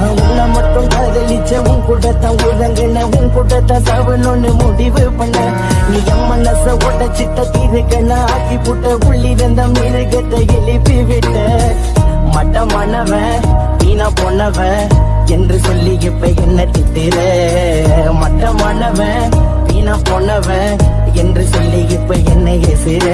உன்னை மட்டும் காதலிச்ச உன் கூட்டத்தான் உறங்குன உன் கூட்டத்தான் சாவணும்னு முடிவு பண்ண. நீ என் மனச உடச்சிட்ட தீருக்கன ஆக்கி புட்ட. உள்ளிருந்த மிருகத்தை எழுப்பி விட்ட. மட்டமானவன் வீணா போனவன் என்று சொல்லி இப்ப என்ன திட்டுற? மட்டமானவன் வீணா போனவன் என்று சொல்லி இப்ப என்ன எசுற